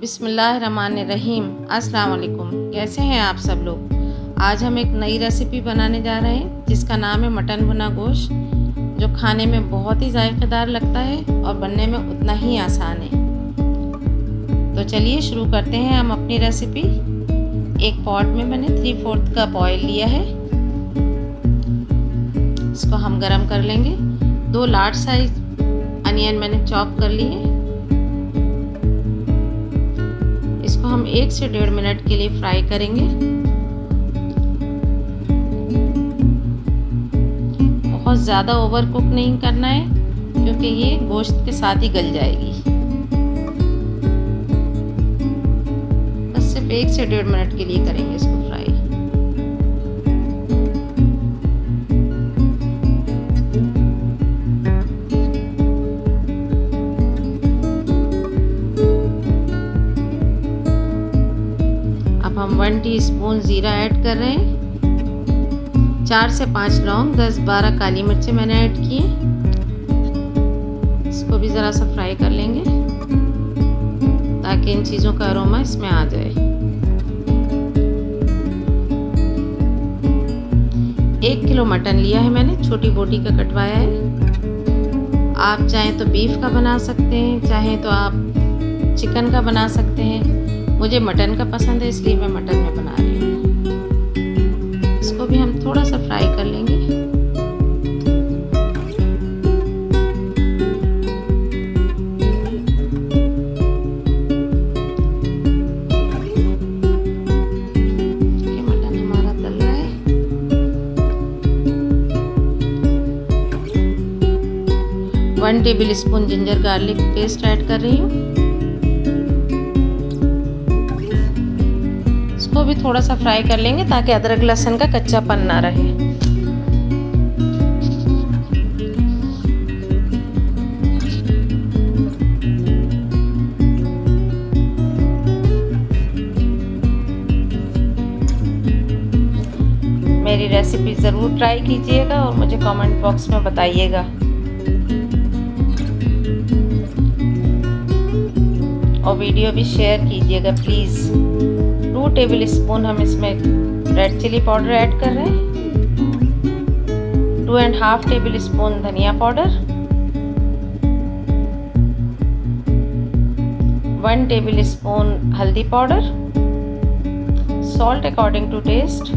बिसमीम अस्सलाम कैसे हैं आप सब लोग? आज हम एक नई रेसिपी बनाने जा रहे हैं, जिसका नाम है मटन भुना गोश्त, जो खाने में बहुत ही जायकेदार लगता है और बनने में उतना ही आसान है। तो चलिए शुरू करते हैं हम अपनी रेसिपी एक पॉट में मैंने थ्री फोर्थ कप ऑयल लिया है। इसको हम गरम कर लेंगे। दो लार्ज साइज़ अनियन मैंने चॉप कर लिए इसको हम एक से डेढ़ मिनट के लिए फ्राई करेंगे। बहुत ज़्यादा ओवर कुक नहीं करना है, क्योंकि ये गोश्त के साथ ही गल जाएगी। बस सिर्फ़ एक से डेढ़ मिनट के लिए करेंगे इसको हम टीस्पून ज़ीरा ऐड कर रहे हैं। चार से पाँच लौंग, दस बारह काली मिर्चें मैंने ऐड की इसको भी ज़रा सा फ्राई कर लेंगे, ताकि इन चीज़ों का अरोमा इसमें आ जाए। एक किलो मटन लिया है मैंने, छोटी बोटी का कटवाया है। आप चाहें तो बीफ का बना सकते हैं, चाहें तो आप चिकन का बना सकते हैं। मुझे मटन का पसंद है, इसलिए मैं मटन में बना रही हूँ। इसको भी हम थोड़ा सा फ्राई कर लेंगे। One tablespoon ginger garlic paste add कर रही हूँ। भी थोड़ा सा फ्राई कर लेंगे ताकि अदरक लहसुन का कच्चापन ना रहे। मेरी रेसिपी ज़रूर ट्राई कीजिएगा और मुझे कमेंट बॉक्स में बताइएगा। और वीडियो भी शेयर कीजिएगा प्लीज़ टू टेबल स्पून हम इसमें रेड चिली पाउडर ऐड कर रहे हैं। Two and half tablespoon धनिया पाउडर वन टेबल स्पून हल्दी powder salt according to taste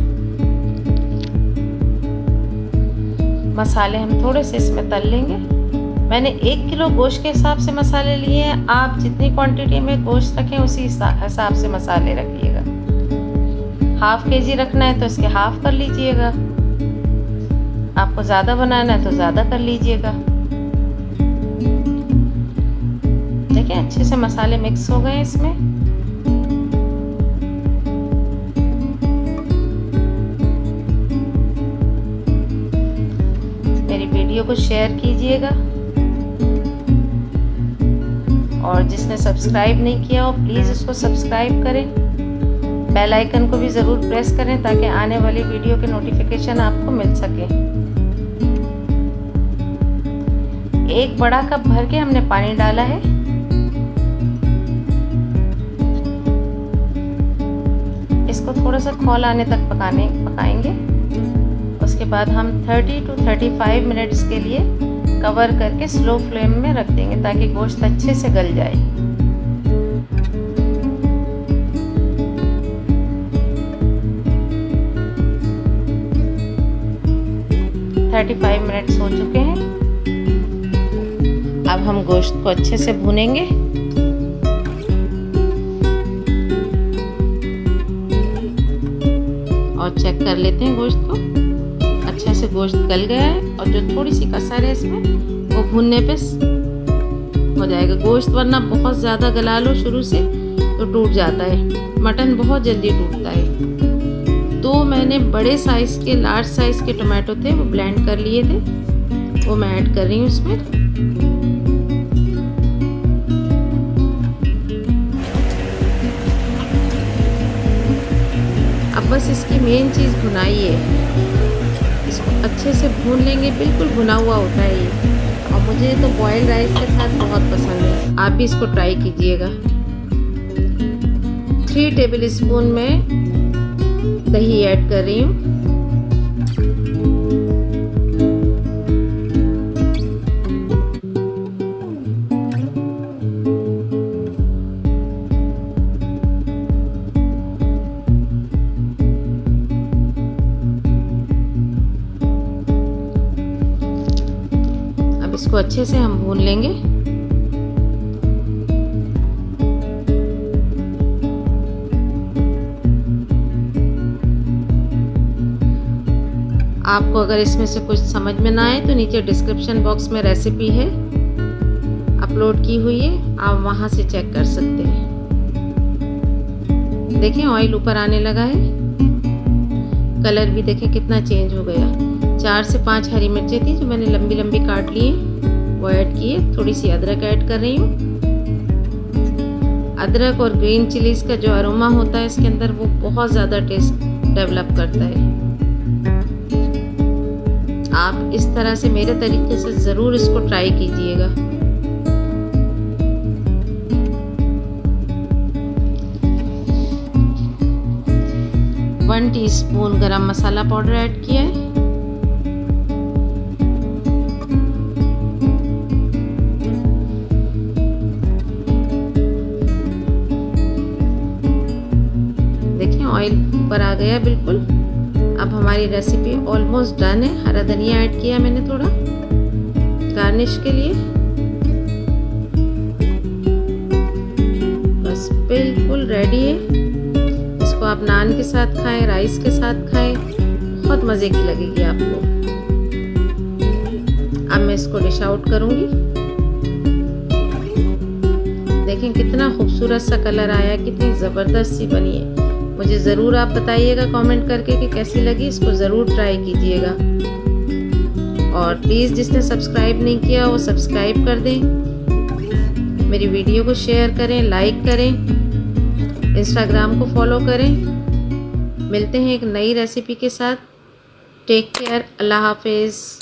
मसाले हम थोड़े से इसमें तल लेंगे। मैंने एक किलो गोश्त के हिसाब से मसाले लिए हैं। आप जितनी क्वांटिटी में गोश्त रखें, उसी हिसाब से मसाले रखिएगा हाफ़ के जी रखना है तो इसके हाफ़ कर लीजिएगा। आपको ज़्यादा बनाना है तो ज़्यादा कर लीजिएगा। देखिए, अच्छे से मसाले मिक्स हो गए इसमें। मेरी वीडियो को शेयर कीजिएगा। और जिसने सब्सक्राइब नहीं किया हो प्लीज़ उसको सब्सक्राइब करें। बेल आइकन को भी ज़रूर प्रेस करें ताकि आने वाली वीडियो के नोटिफिकेशन आपको मिल सके। एक बड़ा कप भर के हमने पानी डाला है। इसको थोड़ा सा खोल आने तक पकाने, पकाएँगे। उसके बाद हम 30 टू 35 मिनट्स के लिए कवर करके स्लो फ्लेम में रख देंगे ताकि गोश्त अच्छे से गल जाए। 35 मिनट्स हो चुके हैं। अब हम गोश्त को अच्छे से भूनेंगे। और चेक कर लेते हैं गोश्त को। अच्छे से गोश्त गल गया है और जो थोड़ी सी कसर है इसमें, वो भूनने पे हो जाएगा गोश्त, वरना बहुत ज़्यादा गला लो शुरू से तो टूट जाता है। मटन बहुत जल्दी टूटता है। दो मैंने बड़े साइज़ के लार्ज साइज़ के टोमेटो थे, वो ब्लेंड कर लिए थे। वो मैं ऐड कर रही हूँ इसमें। अब बस इसकी मेन चीज़ भुनाई है। इसको अच्छे से भून लेंगे, बिल्कुल भुना हुआ होता है ये। और मुझे तो बॉयल्ड राइस के साथ बहुत पसंद है। आप भी इसको ट्राई कीजिएगा। थ्री टेबल स्पून में दही ऐड कर रही हूँ। अब इसको अच्छे से हम भून लेंगे। आपको अगर इसमें से कुछ समझ में ना आए तो नीचे डिस्क्रिप्शन बॉक्स में रेसिपी है। अपलोड की हुई है। आप वहाँ से चेक कर सकते हैं। देखें ऑयल ऊपर आने लगा है। कलर भी देखें, कितना चेंज हो गया। चार से पाँच हरी मिर्चें थी जो मैंने लंबी लंबी काट ली वो ऐड किए थोड़ी सी अदरक ऐड कर रही हूँ। अदरक और ग्रीन चिलीज का जो अरोमा होता है इसके अंदर, वो बहुत ज़्यादा टेस्ट डेवलप करता है। आप इस तरह से मेरे तरीके से ज़रूर इसको ट्राई कीजिएगा। वन टीस्पून गरम मसाला पाउडर ऐड किया है। देखिए ऑयल ऊपर आ गया बिल्कुल। अब हमारी रेसिपी ऑलमोस्ट डन है। हरा धनिया ऐड किया मैंने थोड़ा। गार्निश के लिए। बस बिल्कुल रेडी है। इसको आप नान के साथ खाएँ राइस के साथ खाएँ। बहुत मज़े की लगेगी आपको। अब मैं इसको डिश आउट करूँगी। देखें कितना खूबसूरत सा कलर आया, कितनी ज़बरदस्त सी बनी है। मुझे ज़रूर आप बताइएगा कमेंट करके कि कैसी लगी, इसको ज़रूर ट्राई कीजिएगा। और प्लीज़ जिसने सब्सक्राइब नहीं किया, वो सब्सक्राइब कर दें। मेरी वीडियो को शेयर करें लाइक करें इंस्टाग्राम को फॉलो करें। मिलते हैं एक नई रेसिपी के साथ। टेक केयर अल्लाह हाफिज़